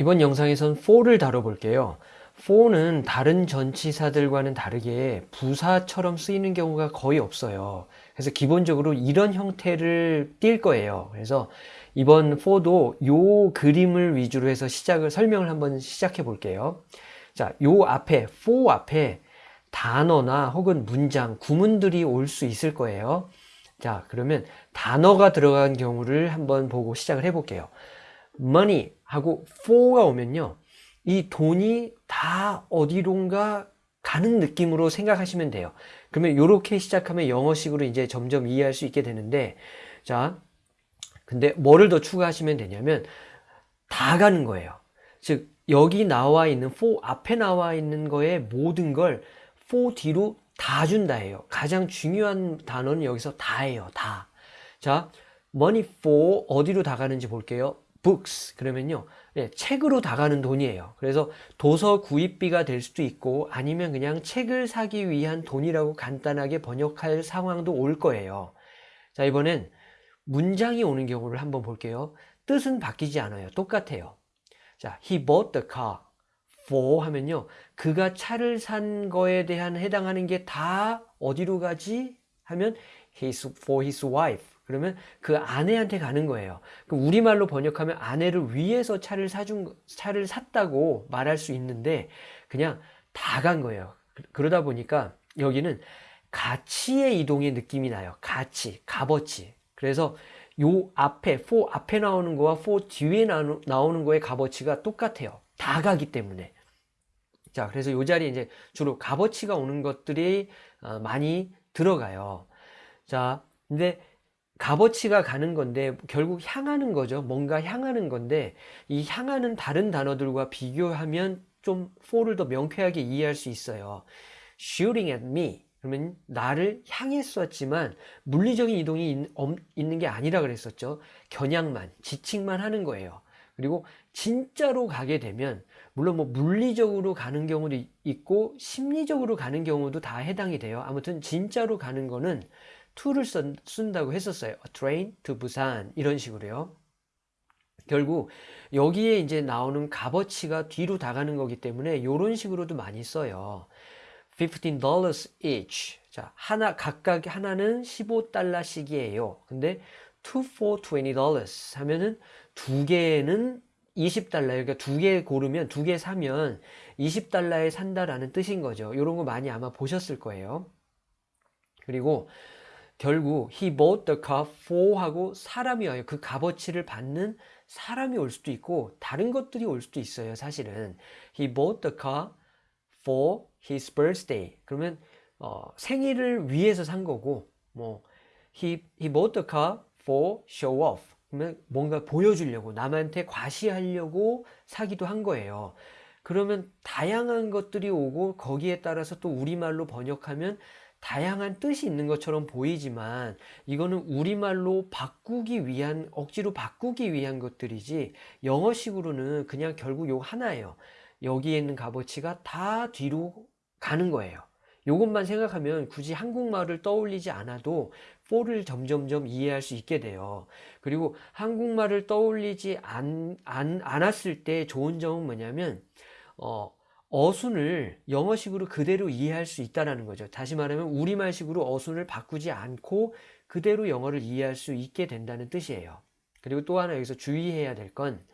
이번 영상에선 for를 다뤄볼게요. for는 다른 전치사들과는 다르게 부사처럼 쓰이는 경우가 거의 없어요. 그래서 기본적으로 이런 형태를 띌 거예요. 그래서 이번 for도 요 그림을 위주로 해서 시작을 설명을 한번 시작해 볼게요. 자, 요 앞에 for 앞에 단어나 혹은 문장, 구문들이 올 수 있을 거예요. 자, 그러면 단어가 들어간 경우를 한번 보고 시작을 해 볼게요. Money 하고 for가 오면요. 이 돈이 다 어디론가 가는 느낌으로 생각하시면 돼요. 그러면 이렇게 시작하면 영어식으로 이제 점점 이해할 수 있게 되는데, 자, 근데 뭐를 더 추가하시면 되냐면, 다 가는 거예요. 즉, 여기 나와 있는 for 앞에 나와 있는 거에 모든 걸 for 뒤로 다 준다예요. 가장 중요한 단어는 여기서 다예요. 다. 자, money for 어디로 다 가는지 볼게요. Books 그러면요. 네, 책으로 다가는 돈이에요. 그래서 도서 구입비가 될 수도 있고 아니면 그냥 책을 사기 위한 돈이라고 간단하게 번역할 상황도 올 거예요. 자 이번엔 문장이 오는 경우를 한번 볼게요. 뜻은 바뀌지 않아요. 똑같아요. 자 he bought the car for 하면요. 그가 차를 산 거에 대한 해당하는 게 다 어디로 가지? 하면 his, for his wife 그러면 그 아내한테 가는 거예요. 우리말로 번역하면 아내를 위해서 차를 사준 차를 샀다고 말할 수 있는데 그냥 다 간 거예요. 그러다 보니까 여기는 가치의 이동의 느낌이 나요. 가치, 값어치. 그래서 요 앞에 for 앞에 나오는 거와 for 뒤에 나오는 거의 값어치가 똑같아요. 다 가기 때문에. 자, 그래서 요 자리에 이제 주로 값어치가 오는 것들이 어, 많이 들어가요. 자, 근데 값어치가 가는 건데 결국 향하는 거죠. 뭔가 향하는 건데 이 향하는 다른 단어들과 비교하면 좀 for를 더 명쾌하게 이해할 수 있어요. shooting at me 그러면 나를 향했었지만 물리적인 이동이 있는 게 아니라 그랬었죠. 겨냥만, 지칭만 하는 거예요. 그리고 진짜로 가게 되면 물론 뭐 물리적으로 가는 경우도 있고 심리적으로 가는 경우도 다 해당이 돼요. 아무튼 진짜로 가는 거는 to를 쓴 다고 했었어요. A train to Busan 이런 식으로요. 결국 여기에 이제 나오는 값어치가 뒤로 다가는 거기 때문에 이런 식으로도 많이 써요. $15 each. 자, 하나 각각 하나는 15달러씩이에요. 근데 two for $20 하면은 두 개는 20달러. 그러니까 두 개 고르면 두 개 사면 20달러에 산다라는 뜻인 거죠. 이런 거 많이 아마 보셨을 거예요. 그리고 결국 he bought the car for 하고 사람이 와요. 그 값어치를 받는 사람이 올 수도 있고 다른 것들이 올 수도 있어요. 사실은 he bought the car for his birthday. 그러면 어, 생일을 위해서 산 거고 뭐 he he bought the car for show off. 그러면 뭔가 보여주려고 남한테 과시하려고 사기도 한 거예요. 그러면 다양한 것들이 오고 거기에 따라서 또 우리말로 번역하면 다양한 뜻이 있는 것처럼 보이지만 이거는 우리말로 바꾸기 위한 억지로 바꾸기 위한 것들이지 영어식으로는 그냥 결국 요 하나예요. 여기에 있는 값어치가 다 뒤로 가는 거예요. 이것만 생각하면 굳이 한국말을 떠올리지 않아도 for를 점점점 이해할 수 있게 돼요. 그리고 한국말을 떠올리지 않, 않, 않았을 때 좋은 점은 뭐냐면 어, 어순을 영어식으로 그대로 이해할 수 있다는 거죠. 다시 말하면 우리말식으로 어순을 바꾸지 않고 그대로 영어를 이해할 수 있게 된다는 뜻이에요. 그리고 또 하나 여기서 주의해야 될 건,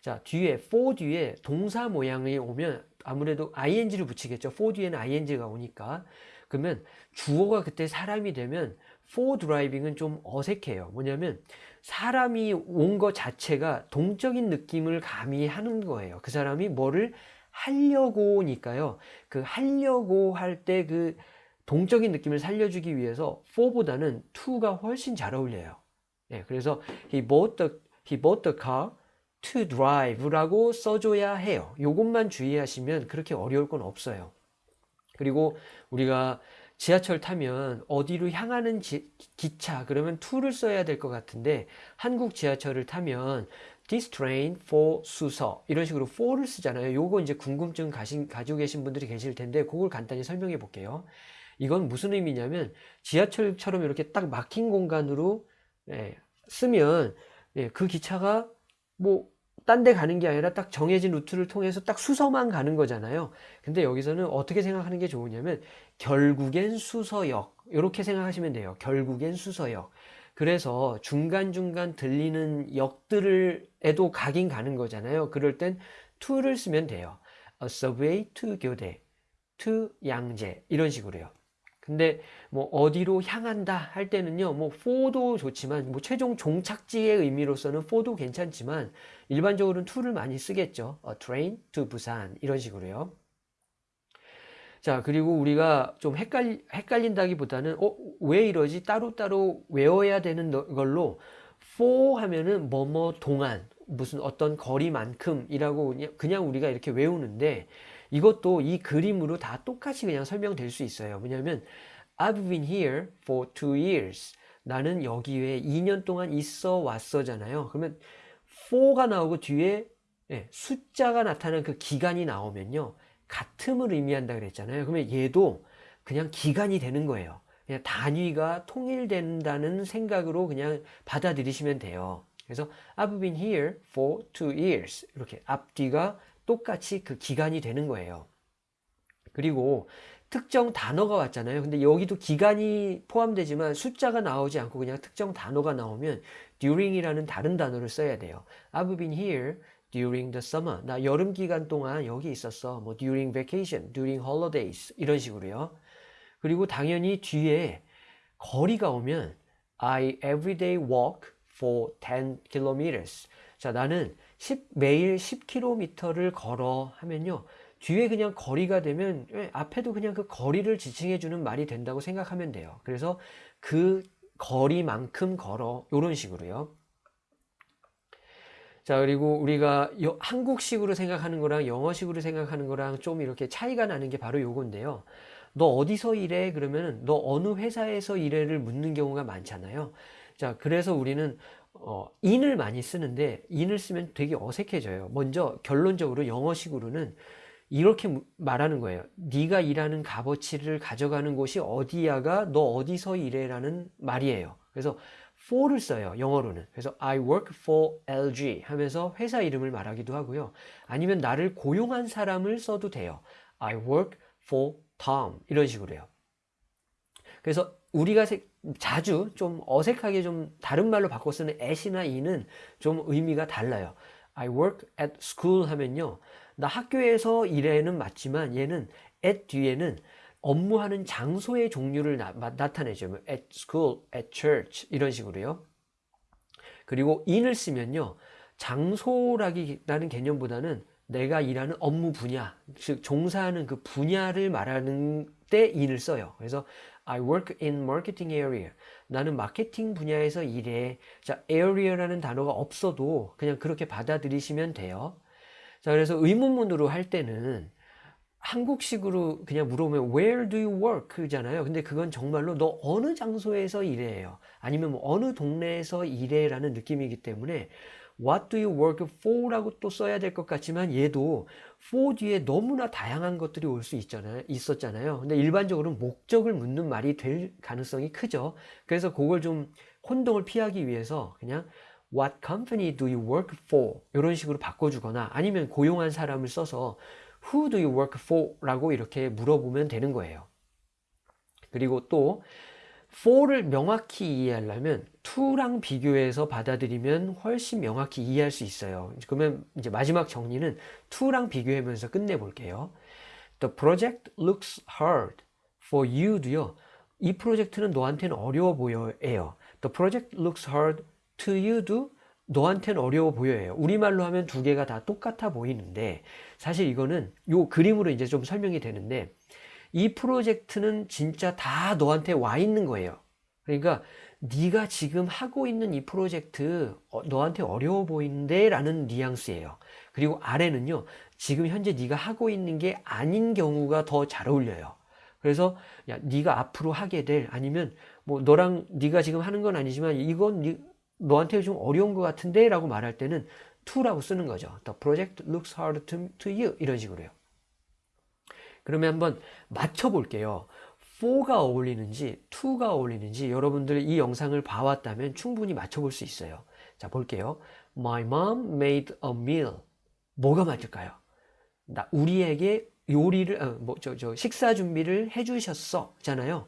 자, 뒤에, for 뒤에 동사 모양이 오면 아무래도 ing를 붙이겠죠. for 뒤에는 ing가 오니까. 그러면 주어가 그때 사람이 되면 for driving은 좀 어색해요. 뭐냐면 사람이 온것 자체가 동적인 느낌을 가미하는 거예요. 그 사람이 뭐를 하려고니까요. 그 하려고 할 때 그 동적인 느낌을 살려주기 위해서 for보다는 to가 훨씬 잘 어울려요. 네, 그래서 he bought the he bought the car to drive라고 써줘야 해요. 이것만 주의하시면 그렇게 어려울 건 없어요. 그리고 우리가 지하철 타면 어디로 향하는 지, 기차 그러면 to를 써야 될 것 같은데 한국 지하철을 타면 this train for 수서 이런 식으로 for를 쓰잖아요. 요거 이제 궁금증 가신, 가지고 계신 분들이 계실 텐데 그걸 간단히 설명해 볼게요. 이건 무슨 의미냐면 지하철처럼 이렇게 딱 막힌 공간으로 예, 쓰면 예, 그 기차가 뭐 딴 데 가는 게 아니라 딱 정해진 루트를 통해서 딱 수서만 가는 거잖아요. 근데 여기서는 어떻게 생각하는 게 좋으냐면 결국엔 수서역 이렇게 생각하시면 돼요. 결국엔 수서역. 그래서 중간중간 들리는 역들에도 가긴 가는 거잖아요. 그럴 땐 to를 쓰면 돼요. A subway to 교대, to 양재 이런 식으로요. 근데 뭐 어디로 향한다 할 때는요 뭐 for도 좋지만 뭐 최종 종착지의 의미로서는 for도 괜찮지만 일반적으로는 to를 많이 쓰겠죠 A train to 부산 이런 식으로요 자 그리고 우리가 좀 헷갈리, 헷갈린다기보다는 어, 왜 이러지 따로따로 외워야 되는 걸로 for 하면은 뭐뭐 동안 무슨 어떤 거리만큼 이라고 그냥 우리가 이렇게 외우는데 이것도 이 그림으로 다 똑같이 그냥 설명될 수 있어요. 왜냐하면 I've been here for two years. 나는 여기에 2년 동안 있어 왔어잖아요. 그러면 for가 나오고 뒤에 예, 숫자가 나타나는 그 기간이 나오면요. 같음을 의미한다 그랬잖아요. 그러면 얘도 그냥 기간이 되는 거예요. 그냥 단위가 통일된다는 생각으로 그냥 받아들이시면 돼요. 그래서 I've been here for two years. 이렇게 앞뒤가 똑같이 그 기간이 되는 거예요. 그리고 특정 단어가 왔잖아요. 근데 여기도 기간이 포함되지만 숫자가 나오지 않고 그냥 특정 단어가 나오면 during이라는 다른 단어를 써야 돼요. I've been here during the summer. 나 여름 기간 동안 여기 있었어. 뭐 during vacation, during holidays 이런 식으로요. 그리고 당연히 뒤에 거리가 오면 I everyday walk for 10 kilometers. 자, 나는 10, 매일 10km를 걸어 하면요. 뒤에 그냥 거리가 되면 예, 앞에도 그냥 그 거리를 지칭해 주는 말이 된다고 생각하면 돼요. 그래서 그 거리만큼 걸어 이런 식으로요. 자 그리고 우리가 한국식으로 생각하는 거랑 영어식으로 생각하는 거랑 좀 이렇게 차이가 나는 게 바로 요건데요. 너 어디서 일해? 그러면 너 어느 회사에서 일해를 묻는 경우가 많잖아요. 자 그래서 우리는 어, in을 많이 쓰는데 in을 쓰면 되게 어색해져요. 먼저 결론적으로 영어식으로는 이렇게 말하는 거예요. 네가 일하는 값어치를 가져가는 곳이 어디야가 너 어디서 일해라는 말이에요. 그래서 for를 써요. 영어로는. 그래서 I work for LG 하면서 회사 이름을 말하기도 하고요. 아니면 나를 고용한 사람을 써도 돼요. I work for Tom 이런 식으로요. 그래서 우리가 자주 좀 어색하게 좀 다른 말로 바꿔 쓰는 at이나 in은 좀 의미가 달라요. I work at school 하면요. 나 학교에서 일해는 맞지만 얘는 at 뒤에는 업무하는 장소의 종류를 나, 타내죠 뭐 at school, at church 이런 식으로요. 그리고 in을 쓰면요. 장소라기라는 개념보다는 내가 일하는 업무 분야, 즉 종사하는 그 분야를 말하는 때 in을 써요. 그래서 I work in marketing area. 나는 마케팅 분야에서 일해. 자, area라는 단어가 없어도 그냥 그렇게 받아들이시면 돼요. 자, 그래서 의문문으로 할 때는 한국식으로 그냥 물어보면 where do you work? 잖아요. 근데 그건 정말로 너 어느 장소에서 일해요? 아니면 뭐 어느 동네에서 일해? 라는 느낌이기 때문에 What do you work for? 라고 또 써야 될 것 같지만 얘도 for 뒤에 너무나 다양한 것들이 올 수 있잖아요. 있었잖아요. 근데 일반적으로 목적을 묻는 말이 될 가능성이 크죠. 그래서 그걸 좀 혼동을 피하기 위해서 그냥 What company do you work for? 이런 식으로 바꿔주거나 아니면 고용한 사람을 써서 Who do you work for? 라고 이렇게 물어보면 되는 거예요. 그리고 또 for를 명확히 이해하려면 to랑 비교해서 받아들이면 훨씬 명확히 이해할 수 있어요. 그러면 이제 마지막 정리는 to랑 비교하면서 끝내볼게요. The project looks hard for you도요. 이 프로젝트는 너한테는 어려워 보여요. The project looks hard to you도 너한테는 어려워 보여요. 우리말로 하면 두 개가 다 똑같아 보이는데 사실 이거는 요 그림으로 이제 좀 설명이 되는데 이 프로젝트는 진짜 다 너한테 와 있는 거예요. 그러니까 네가 지금 하고 있는 이 프로젝트 어, 너한테 어려워 보이는데 라는 뉘앙스예요. 그리고 아래는요. 지금 현재 네가 하고 있는 게 아닌 경우가 더 잘 어울려요. 그래서 야 네가 앞으로 하게 될 아니면 뭐 너랑 네가 지금 하는 건 아니지만 이건 네, 너한테 좀 어려운 것 같은데 라고 말할 때는 to라고 쓰는 거죠. The project looks hard to, to you 이런 식으로요. 그러면 한번 맞춰 볼게요. 4가 어울리는지 2가 어울리는지 여러분들 이 영상을 봐왔다면 충분히 맞춰볼 수 있어요. 자 볼게요. My mom made a meal. 뭐가 맞을까요? 나 우리에게 요리를 어, 뭐저 저 식사 준비를 해주셨어 잖아요.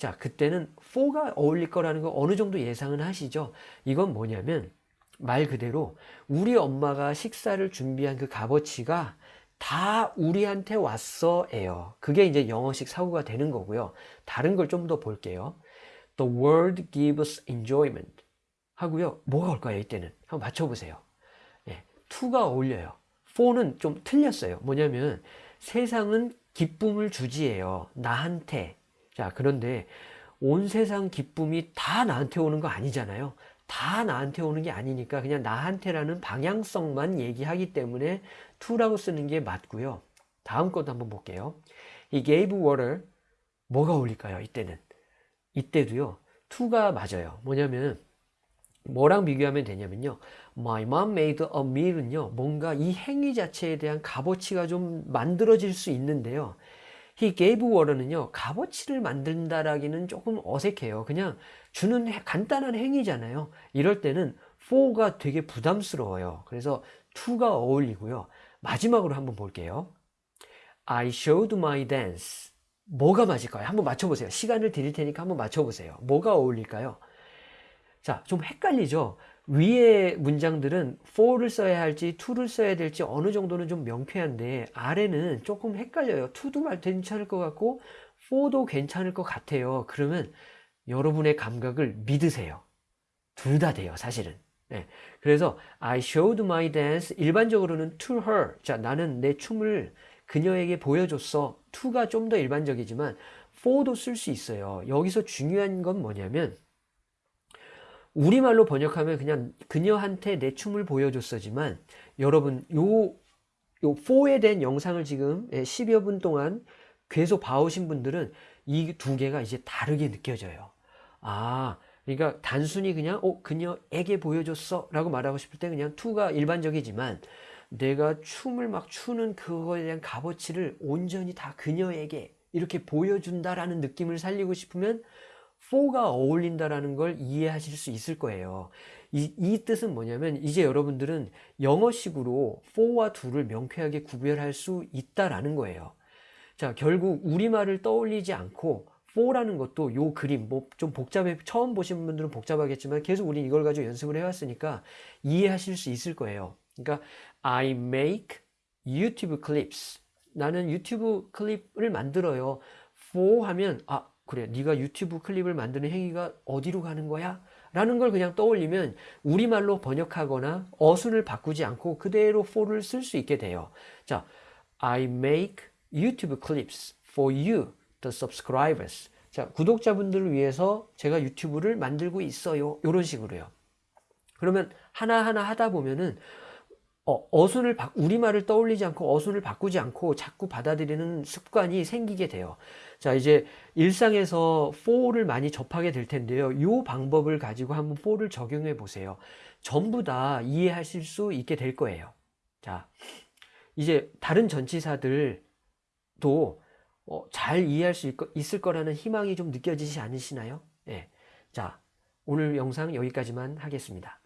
자 그때는 for가 어울릴 거라는 거 어느 정도 예상은 하시죠. 이건 뭐냐면 말 그대로 우리 엄마가 식사를 준비한 그 값어치가 다 우리한테 왔어예요. 그게 이제 영어식 사고가 되는 거고요. 다른 걸 좀 더 볼게요. The world gives enjoyment 하고요. 뭐가 올까요? 이때는 한번 맞춰보세요. 예, to가 어울려요. for는 좀 틀렸어요. 뭐냐면 세상은 기쁨을 주지예요. 나한테. 자 그런데 온 세상 기쁨이 다 나한테 오는 거 아니잖아요. 다 나한테 오는 게 아니니까 그냥 나한테라는 방향성만 얘기하기 때문에 to라고 쓰는 게 맞고요. 다음 것도 한번 볼게요. 이 gave water 뭐가 어울릴까요? 이때는 이때도요. to가 맞아요. 뭐냐면 뭐랑 비교하면 되냐면요. My mom made a meal은요. 뭔가 이 행위 자체에 대한 값어치가 좀 만들어질 수 있는데요. He gave water는요. 값어치를 만든다라기는 조금 어색해요. 그냥 주는 해- 간단한 행위잖아요. 이럴 때는 for가 되게 부담스러워요. 그래서 to가 어울리고요. 마지막으로 한번 볼게요. I showed my dance. 뭐가 맞을까요? 한번 맞춰보세요. 시간을 드릴 테니까 한번 맞춰보세요. 뭐가 어울릴까요? 자, 좀 헷갈리죠? 위에 문장들은 for를 써야 할지 to를 써야 될지 어느 정도는 좀 명쾌한데 아래는 조금 헷갈려요. to도 말 괜찮을 것 같고 for도 괜찮을 것 같아요. 그러면 여러분의 감각을 믿으세요. 둘 다 돼요, 사실은. 네. 그래서 I showed my dance 일반적으로는 to her. 자, 나는 내 춤을 그녀에게 보여줬어. to가 좀 더 일반적이지만 for도 쓸 수 있어요. 여기서 중요한 건 뭐냐면 우리말로 번역하면 그냥 그녀한테 내 춤을 보여줬어지만 여러분 요, 요 4에 대한 영상을 지금 10여 분 동안 계속 봐오신 분들은 이 두 개가 이제 다르게 느껴져요. 아, 그러니까 단순히 그냥 어 그녀에게 보여줬어 라고 말하고 싶을 때 그냥 to가 일반적이지만 내가 춤을 막 추는 그거에 대한 값어치를 온전히 다 그녀에게 이렇게 보여준다라는 느낌을 살리고 싶으면 for가 어울린다라는 걸 이해하실 수 있을 거예요. 이, 이 뜻은 뭐냐면 이제 여러분들은 영어식으로 for와 to를 명쾌하게 구별할 수 있다라는 거예요. 자, 결국 우리말을 떠올리지 않고 for라는 것도 요 그림 뭐 좀 복잡해 처음 보신 분들은 복잡하겠지만 계속 우리 이걸 가지고 연습을 해왔으니까 이해하실 수 있을 거예요. 그러니까 I make YouTube clips. 나는 유튜브 클립을 만들어요. for 하면 아 그래 네가 유튜브 클립을 만드는 행위가 어디로 가는 거야? 라는 걸 그냥 떠올리면 우리말로 번역하거나 어순을 바꾸지 않고 그대로 for를 쓸 수 있게 돼요. 자, I make YouTube clips for you, the subscribers. 자, 구독자분들을 위해서 제가 유튜브를 만들고 있어요. 이런 식으로요. 그러면 하나하나 하다 보면은 어, 어순을 바, 우리말을 떠올리지 않고 어순을 바꾸지 않고 자꾸 받아들이는 습관이 생기게 돼요. 자, 이제 일상에서 for를 많이 접하게 될 텐데요. 이 방법을 가지고 한번 for를 적용해 보세요. 전부 다 이해하실 수 있게 될 거예요. 자, 이제 다른 전치사들도 어, 잘 이해할 수 있을 거라는 희망이 좀 느껴지지 않으시나요? 예. 자, 오늘 영상 여기까지만 하겠습니다.